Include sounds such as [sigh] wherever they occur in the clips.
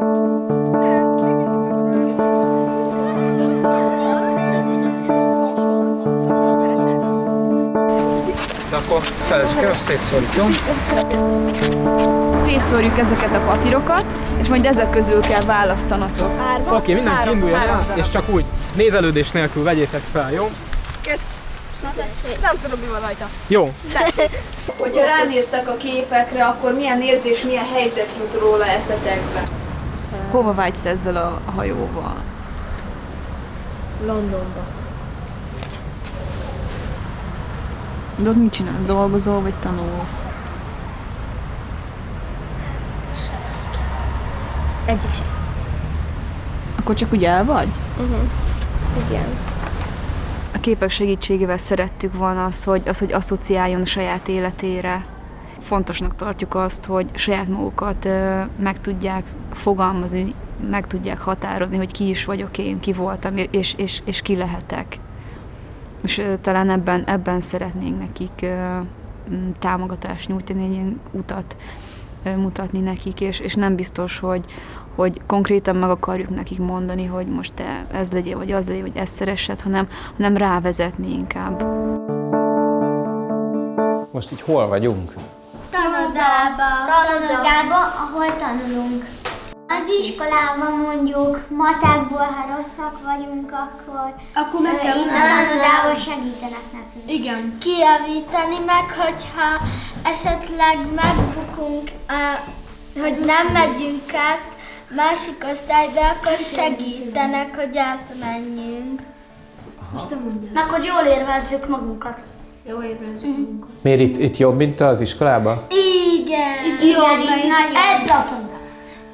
De akkor felezzük el, azt szétszórjuk, jó? Szétszórjuk ezeket a papírokat, és majd ezek közül kell választanatok. Oké, okay, mindenki Három- induljon három el, darab. és csak úgy nézelődés nélkül vegyétek fel, jó? Nem tudom, mi van rajta. Jó. Hogyha ránéztek a képekre, akkor milyen érzés, milyen helyzet jut róla eszetekbe? Hova vágysz ezzel a hajóval? Londonba. De ott mit csinálsz? Dolgozol vagy tanulsz? Egyik sem. Akkor csak úgy el vagy? Igen. A képek segítségével szerettük volna az, hogy, az, hogy asszociáljon a saját életére. Fontosnak tartjuk azt, hogy saját magukat meg tudják fogalmazni, meg tudják határozni, hogy ki is vagyok én, ki voltam, és, és, és ki lehetek. És talán ebben, ebben szeretnénk nekik támogatást nyújtani, egy ilyen utat mutatni nekik, és, és nem biztos, hogy, hogy konkrétan meg akarjuk nekik mondani, hogy most te ez legyél, vagy az legyél, vagy ezt szeressed, hanem, hanem rávezetni inkább. Most így hol vagyunk? Tanodába. Tanodába, ahol tanulunk. Az iskolában mondjuk matekból, ha rosszak vagyunk, akkor, Akkor meg kell itt a tanodában segítenek nekünk. Igen. kijavítani, meg hogyha esetleg megbukunk, hogy nem megyünk át másik osztályba, akkor segítenek, hogy átmenjünk. Meg hogy jól érvezzük magunkat. Jó érezzük magunkat. Miért itt, itt jobb, mint az iskolában? Igen. Itt jó, Ebbe a tanodában.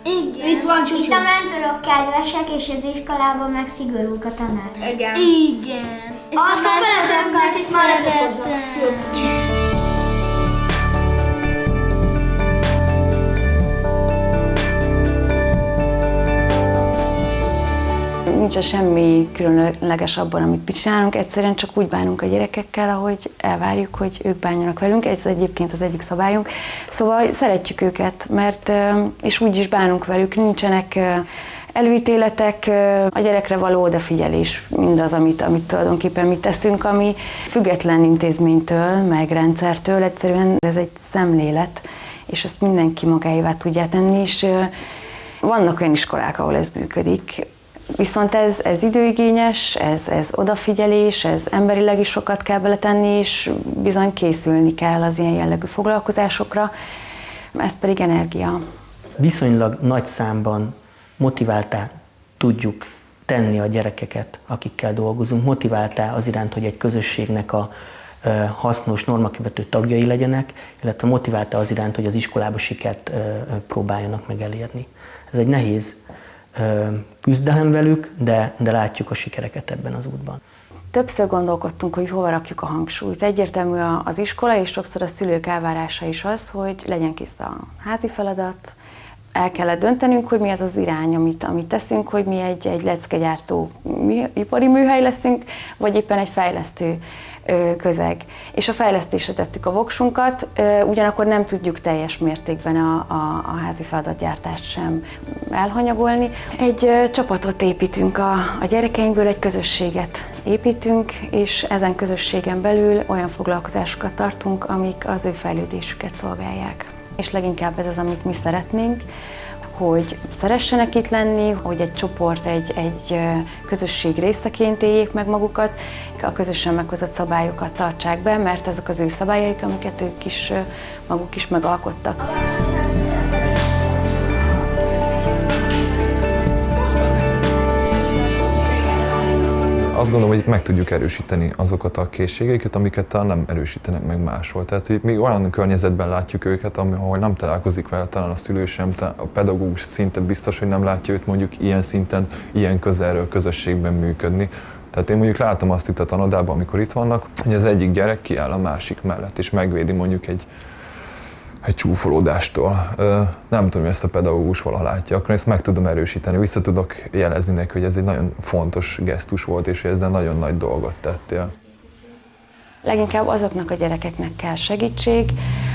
Igen. Itt van Itt csúcsú. a mentorok kedvesek, és az iskolában meg szigorúk a tanár. Igen. Igen. És Azt a feleségnek Nincs semmi különleges abban, amit mi csinálunk, egyszerűen csak úgy bánunk a gyerekekkel, ahogy elvárjuk, hogy ők bánjanak velünk, ez egyébként az egyik szabályunk. Szóval szeretjük őket, mert és úgy is bánunk velük, nincsenek előítéletek, a gyerekre való odafigyelés, mindaz, amit, amit tulajdonképpen mi teszünk, ami független intézménytől, meg rendszertől, egyszerűen ez egy szemlélet, és ezt mindenki magáévá tudja tenni, és vannak olyan iskolák, ahol ez működik, Viszont ez, ez időigényes, ez, ez odafigyelés, ez emberileg is sokat kell beletenni, és bizony készülni kell az ilyen jellegű foglalkozásokra, ez pedig energia. viszonylag nagy számban motiváltá tudjuk tenni a gyerekeket, akikkel dolgozunk, motiváltá az iránt, hogy egy közösségnek a hasznos, normakövető tagjai legyenek, illetve motiválta az iránt, hogy az iskolába sikert próbáljanak meg elérni. Ez egy nehéz küzdelem velük, de, de látjuk a sikereket ebben az útban. Többször gondolkodtunk, hogy hova rakjuk a hangsúlyt. Egyértelmű az iskola, és sokszor a szülők elvárása is az, hogy legyen kész a házi feladat, el kellett döntenünk, hogy mi az az irány, amit, amit teszünk, hogy mi egy, egy leckegyártó mű, ipari műhely leszünk, vagy éppen egy fejlesztő közeg. És a fejlesztésre tettük a voksunkat, ugyanakkor nem tudjuk teljes mértékben a, a, a házi feladatgyártást sem elhanyagolni. Egy csapatot építünk a, a gyerekeinkből, egy közösséget építünk, és ezen közösségen belül olyan foglalkozásokat tartunk, amik az ő fejlődésüket szolgálják. És leginkább ez az, amit mi szeretnénk, hogy szeressenek itt lenni, hogy egy csoport, egy, egy közösség részeként éljék meg magukat, a közösen meghozott szabályokat tartsák be, mert ezek az ő szabályaik, amiket ők is maguk is megalkottak. Azt gondolom, hogy itt meg tudjuk erősíteni azokat a készségeiket, amiket talán nem erősítenek meg máshol. Tehát hogy még olyan környezetben látjuk őket, ahol nem találkozik vele talán a szülő sem, a pedagógus szinte biztos, hogy nem látja őt mondjuk ilyen szinten, ilyen közelről közösségben működni. Tehát én mondjuk látom azt itt a tanodában, amikor itt vannak, hogy az egyik gyerek kiáll a másik mellett, és megvédi mondjuk egy, egy csúfolódástól. Nem tudom, hogy ezt a pedagógus valaha látja, akkor ezt meg tudom erősíteni, vissza tudok jelezni neki, hogy ez egy nagyon fontos gesztus volt, és ezzel nagyon nagy dolgot tettél. Leginkább azoknak a gyerekeknek kell segítség,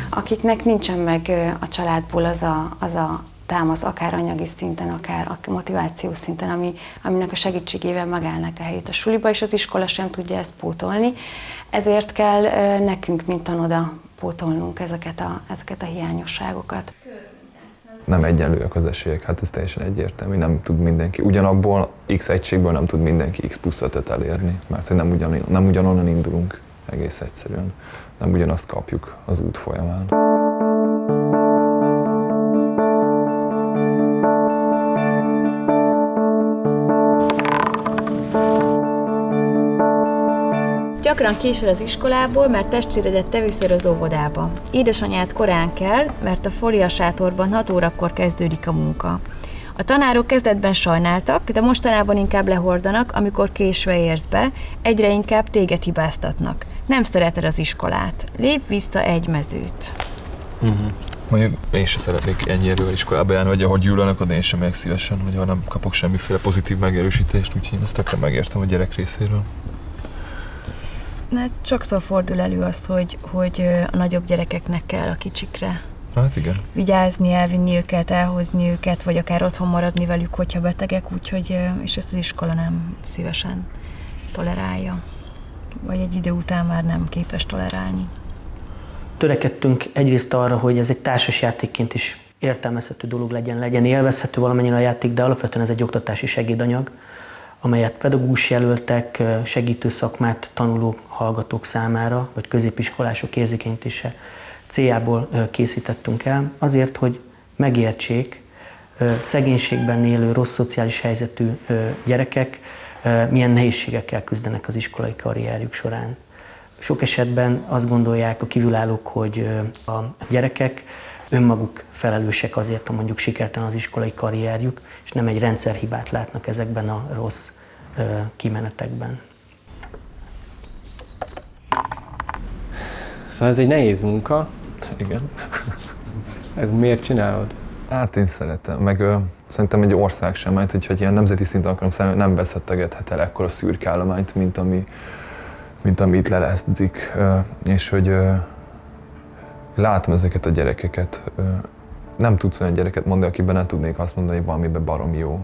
akiknek nincsen meg a családból az a, az a támasz, akár anyagi szinten, akár a motivációs szinten, ami, aminek a segítségével megállnak a helyét a suliba, és az iskola sem tudja ezt pótolni. Ezért kell nekünk, mint tanoda, pótolnunk ezeket a, ezeket a hiányosságokat. Nem egyenlőek az esélyek, hát ez teljesen egyértelmű, nem tud mindenki. Ugyanabból X egységből nem tud mindenki X plusz elérni, mert hogy nem, ugyan, nem ugyanonnan indulunk egész egyszerűen. Nem ugyanazt kapjuk az út folyamán. Gyakran késel az iskolából, mert testvéredet te viszel az óvodába. Édesanyát korán kell, mert a fóliasátorban 6 órakor kezdődik a munka. A tanárok kezdetben sajnáltak, de mostanában inkább lehordanak, amikor késve érsz be, egyre inkább téged hibáztatnak. Nem szereted az iskolát. Lép vissza egy mezőt. Uh-huh. Mondjuk én sem szeretnék ennyi erővel iskolába járni, vagy ahogy gyűlölnek, én sem megyek szívesen, hogy nem kapok semmiféle pozitív megerősítést, úgyhogy én ezt tökre megértem a gyerek részéről. Na, sokszor fordul elő az, hogy, hogy a nagyobb gyerekeknek kell a kicsikre Hát igen. Vigyázni, elvinni őket, elhozni őket, vagy akár otthon maradni velük, hogyha betegek, úgyhogy, és ezt az iskola nem szívesen tolerálja. Vagy egy idő után már nem képes tolerálni. Törekedtünk egyrészt arra, hogy ez egy társasjátékként is értelmezhető dolog legyen, legyen élvezhető valamennyire a játék, de alapvetően ez egy oktatási segédanyag, amelyet pedagógus jelöltek, segítő szakmát tanuló hallgatók számára, vagy középiskolások érzékenyítése céljából készítettünk el, azért, hogy megértsék szegénységben élő, rossz szociális helyzetű gyerekek milyen nehézségekkel küzdenek az iskolai karrierjük során. Sok esetben azt gondolják a kívülállók, hogy a gyerekek önmaguk felelősek azért, ha mondjuk sikertelen az iskolai karrierjük, és nem egy rendszerhibát látnak ezekben a rossz kimenetekben. Szóval ez egy nehéz munka. Igen. [laughs] Miért csinálod? Hát én szeretem, meg ö, szerintem egy ország sem, mert hogyha ilyen nemzeti szinten akarom szállni, nem veszettegethet el ekkora szürkállományt, mint ami, mint ami itt lelezdik. És hogy ö, látom ezeket a gyerekeket, nem tudsz olyan gyereket mondani, akiben nem tudnék azt mondani, hogy valamiben barom jó.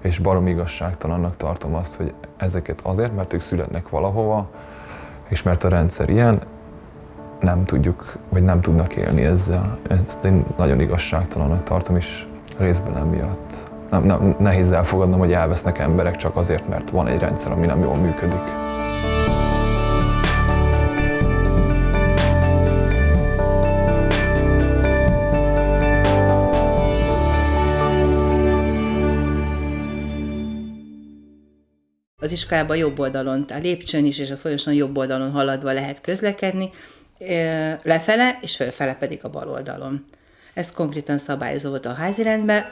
És barom igazságtalannak tartom azt, hogy ezeket azért, mert ők születnek valahova, és mert a rendszer ilyen, nem tudjuk, vagy nem tudnak élni ezzel. Ezt én nagyon igazságtalannak tartom, és részben emiatt. Nem, nem, nehéz elfogadnom, hogy elvesznek emberek csak azért, mert van egy rendszer, ami nem jól működik. Az iskolában jobb oldalon, a lépcsőn is és a folyosón jobb oldalon haladva lehet közlekedni, lefele, és fölfele pedig a bal oldalon. Ez konkrétan szabályozó volt a házirendben.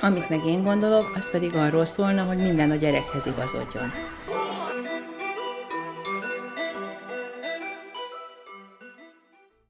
Amit meg én gondolok, az pedig arról szólna, hogy minden a gyerekhez igazodjon.